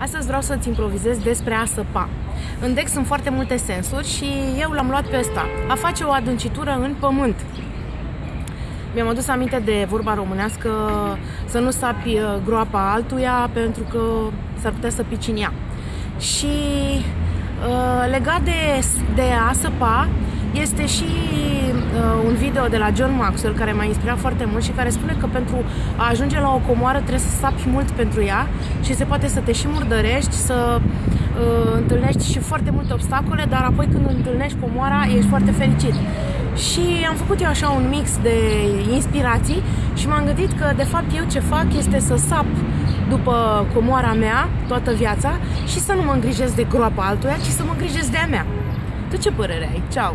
Astăzi vreau să-ți improvizez despre a săpa. În deck sunt foarte multe sensuri și eu l-am luat pe ăsta. A face o adâncitură în pământ. Mi-am adus aminte de vorba românească să nu sapi uh, groapa altuia pentru că s-ar putea să pici în ea. Și uh, legat de, de a săpa, este și uh, un video de la John Maxwell care m-a inspirat foarte mult și care spune că pentru a ajunge la o comoară trebuie să sapi mult pentru ea și se poate să te și murdărești, să uh, întâlnești și foarte multe obstacole, dar apoi când întâlnești comoara ești foarte fericit. Și am făcut eu așa un mix de inspirații și m-am gândit că de fapt eu ce fac este să sap după comoara mea toată viața și să nu mă îngrijesc de groapa altuia, ci să mă îngrijesc de a mea. Tu ce părere ai? Ceau!